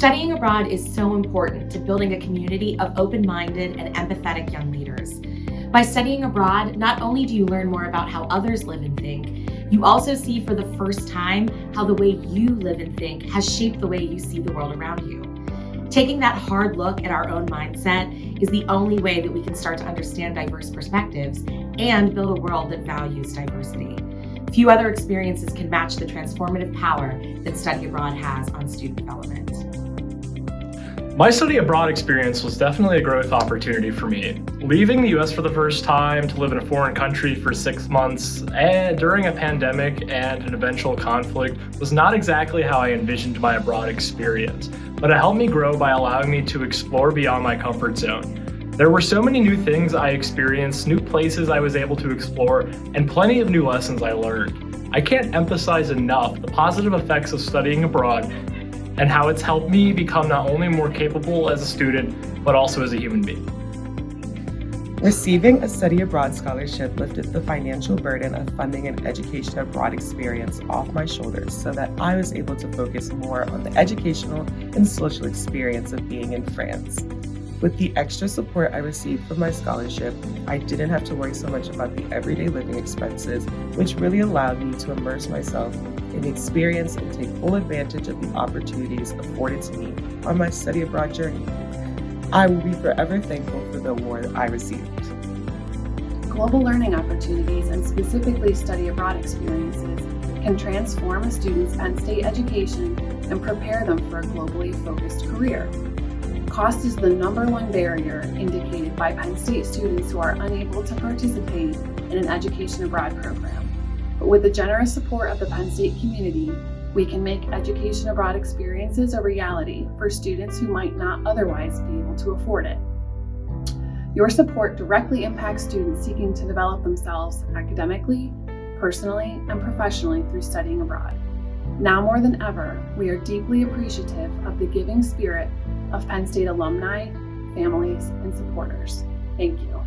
Studying abroad is so important to building a community of open-minded and empathetic young leaders. By studying abroad, not only do you learn more about how others live and think, you also see for the first time how the way you live and think has shaped the way you see the world around you. Taking that hard look at our own mindset is the only way that we can start to understand diverse perspectives and build a world that values diversity. Few other experiences can match the transformative power that study abroad has on student development. My study abroad experience was definitely a growth opportunity for me. Leaving the US for the first time to live in a foreign country for six months and during a pandemic and an eventual conflict was not exactly how I envisioned my abroad experience, but it helped me grow by allowing me to explore beyond my comfort zone. There were so many new things I experienced, new places I was able to explore, and plenty of new lessons I learned. I can't emphasize enough the positive effects of studying abroad and how it's helped me become not only more capable as a student, but also as a human being. Receiving a study abroad scholarship lifted the financial burden of funding an education abroad experience off my shoulders so that I was able to focus more on the educational and social experience of being in France. With the extra support I received from my scholarship, I didn't have to worry so much about the everyday living expenses, which really allowed me to immerse myself in the experience and take full advantage of the opportunities afforded to me on my study abroad journey. I will be forever thankful for the award I received. Global learning opportunities and specifically study abroad experiences can transform a student's Penn State education and prepare them for a globally focused career. Cost is the number one barrier indicated by Penn State students who are unable to participate in an education abroad program. But with the generous support of the Penn State community, we can make education abroad experiences a reality for students who might not otherwise be able to afford it. Your support directly impacts students seeking to develop themselves academically, personally, and professionally through studying abroad. Now more than ever, we are deeply appreciative of the giving spirit of Penn State alumni, families, and supporters. Thank you.